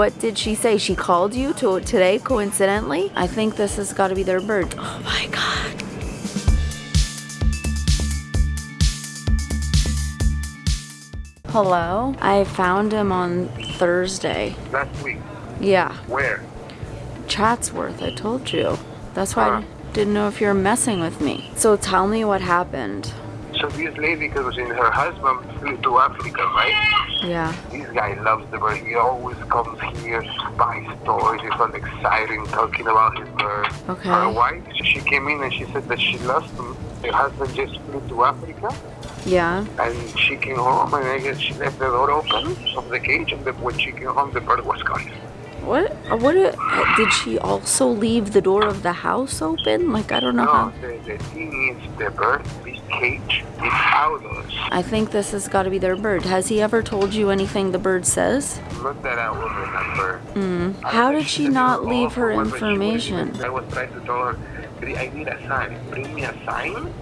What did she say? She called you to today coincidentally? I think this has got to be their bird. Oh my god. Hello? I found him on Thursday. Last week. Yeah, Where? Chatsworth, I told you. That's why Huh. I didn't know if you were messing with me. So tell me what happened. So this lady, because her husband flew to Africa, right? Yeah. This guy loves the bird. He always comes here, buys toys. He's all exciting, talking about his bird. Okay. Her wife, she came in and she said that she lost him. Her husband just flew to Africa, Yeah. and she came home, and I guess she left the door open of the cage, and the, when she came home, the bird was gone. What? What? uh, Did she also leave the door of the house open? Like, I don't know how. No, the, the thing is, the bird, this cage, is outdoors. I think this has got to be their bird. Has he ever told you anything the bird says? Not that I will remember. Mm. How did she said not leave her or whether she would've information? I was trying to tell her, I need a sign. Bring me a sign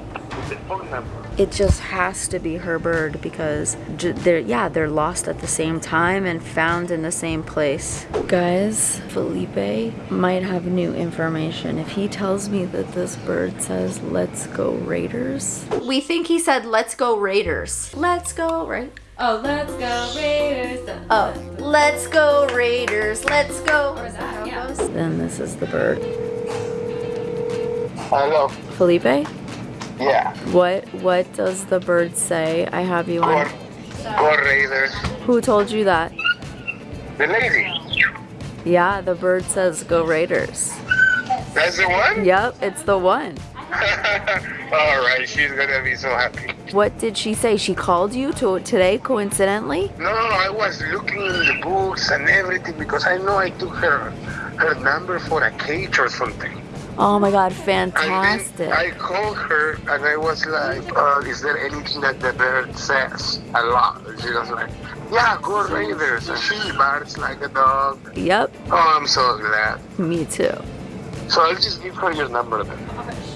with the phone number. It just has to be her bird because they're yeah they're lost at the same time and found in the same place. Guys, Felipe might have new information. If he tells me that this bird says "Let's go Raiders," we think he said "Let's go Raiders." Let's go right. Oh, let's go Raiders. Oh, let's go Raiders. Let's go. Or is that- yeah. Then this is the bird. Hello. Felipe, Yeah. what what does the bird say? I have you on. go Raiders. Who told you that? The lady. Yeah, the bird says "Go Raiders." That's the one? Yep, it's the one. All right, she's gonna be so happy. What did she say? She called you to today coincidentally? No, no, no, I was looking in the books and everything because I know I took her her number for a cage or something. Oh my god, fantastic. then I called her and I was like, uh, is there anything that the bird says a lot? She was like, yeah, go Raiders. And she barks like a dog. Yep, Oh, I'm so glad. me too. So I'll just give her your number then.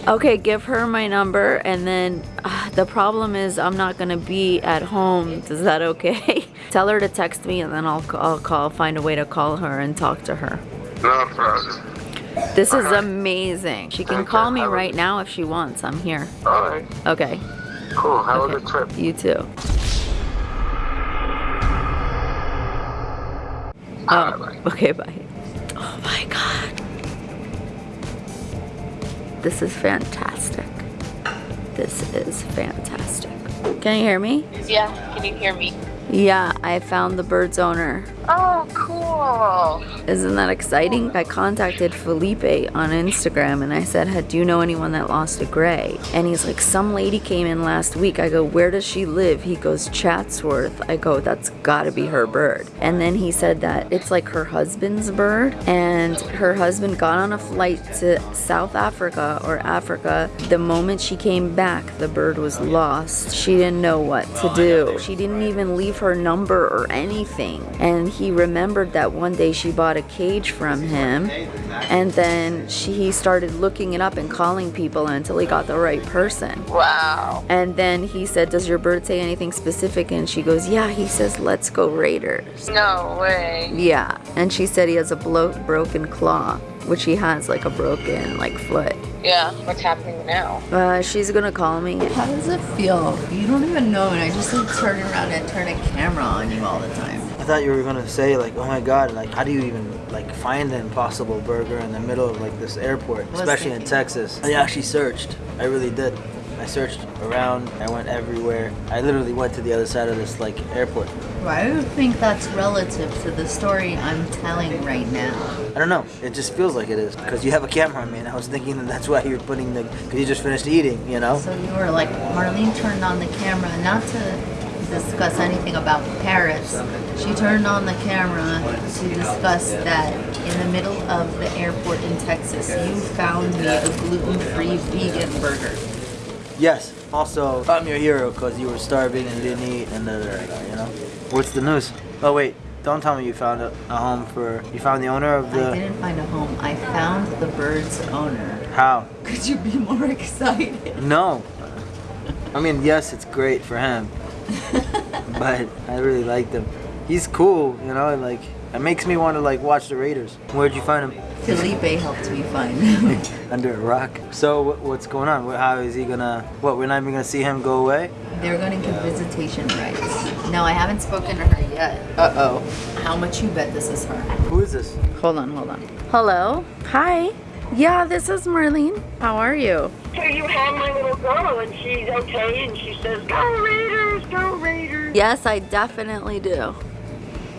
Okay, give her my number and then uh, the problem is I'm not going to be at home. Is that okay? Tell her to text me and then I'll I'll call find a way to call her and talk to her. No problem. This is amazing. She can call me right now if she wants. I'm here. All right, Okay. cool. Have Okay. a good trip. You too. All Oh, right. okay, bye. Oh my god. This is fantastic. This is fantastic. Can you hear me? Yeah, can you hear me? Yeah, I found the bird's owner. Oh, cool. Isn't that exciting? I contacted Felipe on Instagram and I said, "Hey, Do you know anyone that lost a gray? And he's like, Some lady came in last week. I go, Where does she live? He goes, Chatsworth. I go, That's gotta be her bird. And then he said that it's like her husband's bird. And her husband got on a flight to South Africa or Africa. The moment she came back, the bird was lost. She didn't know what to do. She didn't even leave her number or anything. And he remembered that one day she bought a cage from him. And then she, he started looking it up and calling people until he got the right person. Wow. And then he said, Does your bird say anything specific? And she goes, Yeah, he says, Let's go Raiders. No way. Yeah. And she said he has a blo- broken claw, which he has like a broken like foot. Yeah. What's happening now? Uh, she's gonna call me. How does it feel? You don't even know, and I just like turn around and turn a camera on you all the time. I thought you were gonna say like, oh my god, like how do you even like find an Impossible Burger in the middle of like this airport, especially in. Texas? I actually searched. I really did. I searched around. I went everywhere. I literally went to the other side of this like airport. Why do you think that's relative to the story I'm telling right now? I don't know. It just feels like it is because you have a camera on me, and I was thinking that that's why you're putting the because you just finished eating, you know. So you were like, Marlene turned on the camera not to discuss anything about Paris. She turned on the camera to discuss that in the middle of the airport in Texas, you found me a gluten-free vegan burger. Yes. Also, I'm your hero because you were starving and didn't eat, and da, da, da, da, you know. What's the news? Oh wait, don't tell me you found a, a home for. You found the owner of the... I didn't find a home. I found the bird's owner. How? Could you be more excited? No. I mean, yes, it's great for him, but I really liked him. He's cool, you know, like It makes me want to like watch the Raiders. Where'd you find him? Felipe helped me find him. Under a rock. So what's going on? How is he gonna? What? We're not even gonna see him go away? They're gonna give visitation rights. No, I haven't spoken to her yet. Uh oh. How much you bet this is her? Who is this? Hold on, hold on. Hello? Hi. Yeah, this is Marlene. How are you? So you have my little girl, and she's okay, and she says, "Go Raiders, go Raiders!" Yes, I definitely do.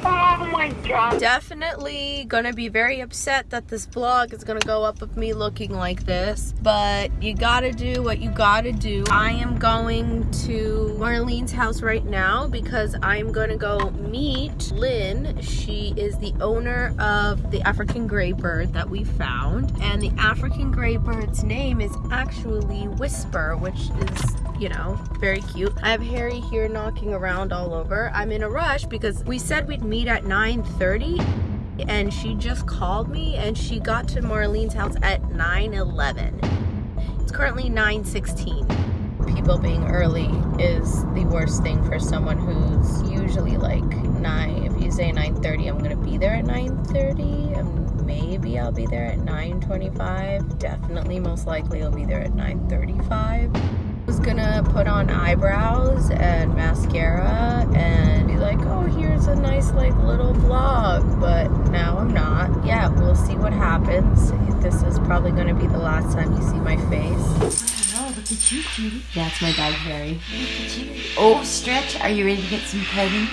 Oh my God! definitely gonna be very upset that this vlog is gonna go up of me looking like this but you gotta do what you gotta do i am going to marlene's house right now because i'm gonna go meet lynn she is the owner of the african gray bird that we found and the african gray bird's name is actually whisper which is you know, very cute. I have Harry here knocking around all over. I'm in a rush because we said we'd meet at 9.30 and she just called me and she got to Marlene's house at 9.11. It's currently 9.16. People being early is the worst thing for someone who's usually like 9. If you say 9.30, I'm going to be there at 9.30 and maybe I'll be there at 9.25. Definitely, most likely I'll be there at 9.35 was gonna put on eyebrows and mascara and be like, oh, here's a nice like little vlog, but now I'm not. Yeah, we'll see what happens. This is probably gonna be the last time you see my face. Oh, look at you, cutie. That's my dog Harry. Look at you. Oh, stretch. Are you ready to get some petting?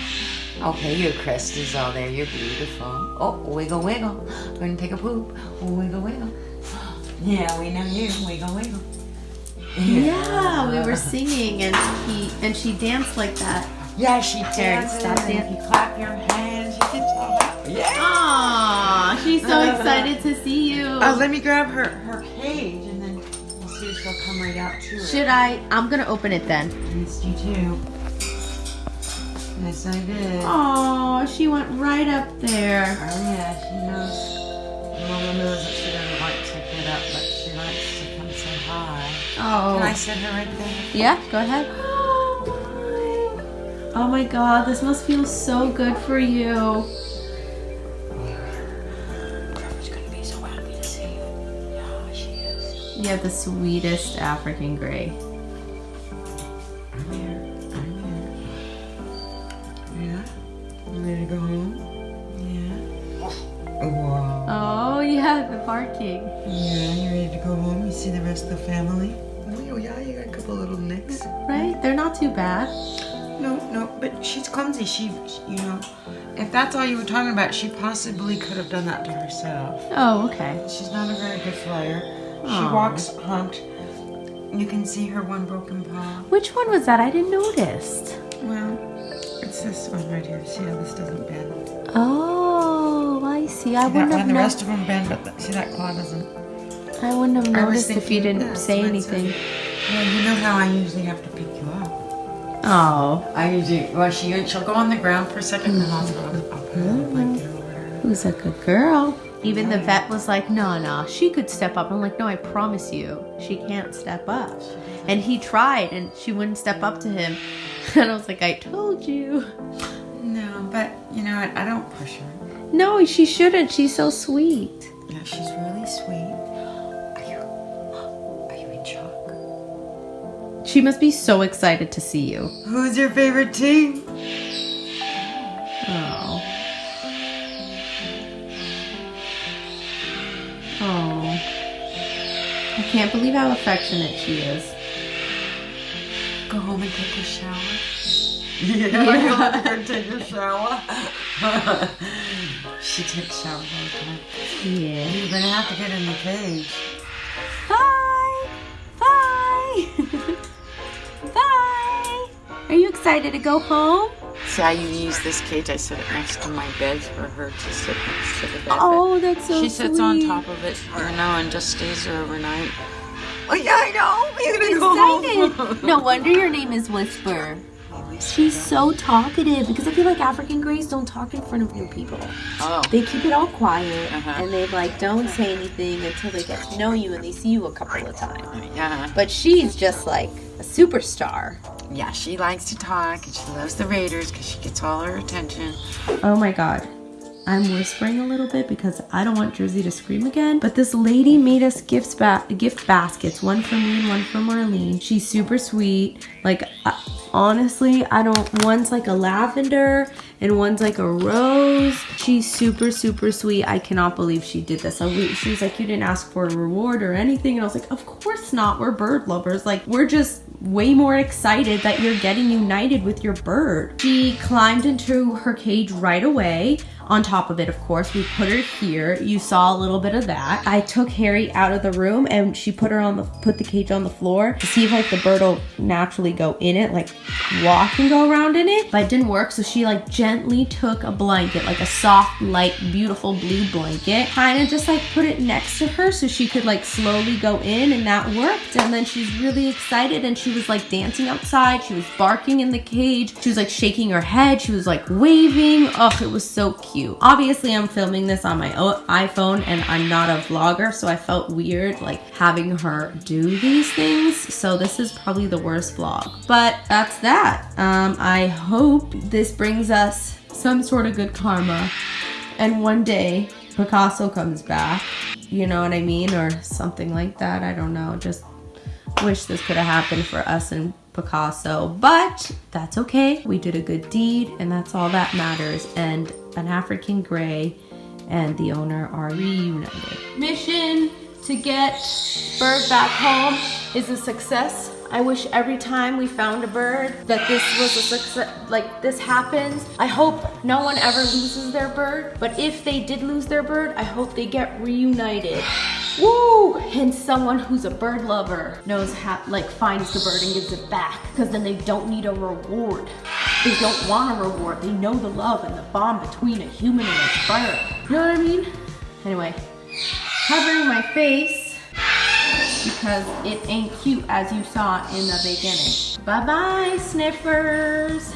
Okay, your crest is all there. You're beautiful. Oh, wiggle, wiggle. We're gonna take a poop. Wiggle, wiggle. Yeah, we know you. Wiggle, wiggle. Yeah, we were singing and he and she danced like that. Yeah, she Terry, dances. stop dancing. You clap your hands, you can talk. Yeah. Aww, she's so excited to see you. Oh, let me grab her her cage and then we'll see if she'll come right out to it. Should I? I'm gonna open it then. Missed you too. Yes, I did. Oh, she went right up there. Oh yeah, she knows. Mama knows hi. Can I Oh, sit her right there? yeah, go ahead. Oh, oh my god, this must feel so good for you. She's gonna be so happy to see you. Yeah, she is. You have the sweetest African gray. Not too bad. No, no, but she's clumsy. She, you know, if that's all you were talking about, she possibly could have done that to herself. Oh, okay. She's not a very good flyer. She walks humped. You can see her one broken paw. Which one was that? I didn't notice. Well, it's this one right here. See how this doesn't bend? Oh, I see. I See wouldn't have The no- rest of them bend, but the- see that claw doesn't. I wouldn't have noticed if you didn't say so it's a- anything. Well, you know how I usually have to pick. Oh, I usually, well, she, she'll go on the ground for a second and then I'll, mm-hmm. I'll, I'll put a blanket over her. who's a good girl? Even the vet was like, no, no, she could step up. I'm like, no, I promise you, she can't step up. And he tried and she wouldn't step up to him. And I was like, I told you. No, but you know what? I don't push her. No, she shouldn't. She's so sweet. Yeah, she's really sweet. She must be so excited to see you. Who's your favorite team? Oh. Oh. I can't believe how affectionate she is. Go home and take a shower. Yeah, go take a shower. she takes showers all the time. Yeah. You're gonna have to get in the cage. Excited to go home? See how you use this cage? I set it next to my bed for her to sit next to the bed. Oh, that's so she sits on top of it, you know, and just stays there overnight. Oh yeah, I know. You're gonna go Excited. No wonder your name is Whisper. She's so talkative because I feel like African Greys don't talk in front of new people. Oh. They keep it all quiet Uh-huh. and they like don't say anything until they get to know you and they see you a couple of times. Yeah. But she's just like a superstar. Yeah, she likes to talk and she loves the Raiders because she gets all her attention. Oh my god. I'm whispering a little bit because I don't want Jersey to scream again. But this lady made us gifts ba- gift baskets, one for me and one for Marlene. She's super sweet. Like uh, honestly, I don't. One's like a lavender and one's like a rose. She's super super sweet. I cannot believe she did this. She was like, you didn't ask for a reward or anything, and I was like, of course not. We're bird lovers. Like we're just way more excited that you're getting united with your bird. She climbed into her cage right away. On top of it, of course, we put her here. You saw a little bit of that. I took Harry out of the room and she put her on the put the cage on the floor to see if like the bird will naturally go in it, like walk and go around in it. But it didn't work, so she like gently took a blanket, like a soft, light, beautiful blue blanket, kind of just like put it next to her so she could like slowly go in, and that worked. And then she's really excited and she was like dancing outside. She was barking in the cage. She was like shaking her head. She was like waving. Oh, it was so cute. Obviously, I'm filming this on my iPhone and I'm not a vlogger, so I felt weird like having her do these things. So this is probably the worst vlog. But that's that. Um, I hope this brings us some sort of good karma. And one day Picasso comes back. You know what I mean? Or something like that. I don't know. Just wish this could have happened for us and Picasso, but that's okay. We did a good deed, and that's all that matters. And an African gray and the owner are reunited. Mission to get bird back home is a success. I wish every time we found a bird that this was a success, like this happens. I hope no one ever loses their bird, but if they did lose their bird, I hope they get reunited. Woo! And someone who's a bird lover knows how, like, finds the bird and gives it back. Because then they don't need a reward. They don't want a reward. They know the love and the bond between a human and a bird. You know what I mean? Anyway, covering my face because it ain't cute as you saw in the beginning. Bye bye, sniffers.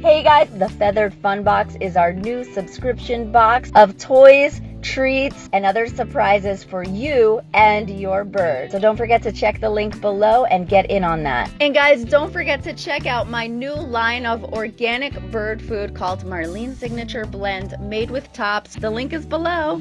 Hey guys, the Feathered Fun Box is our new subscription box of toys, treats, and other surprises for you and your bird. So don't forget to check the link below and get in on that. And guys, don't forget to check out my new line of organic bird food called Marlene Signature Blend made with tops. The link is below.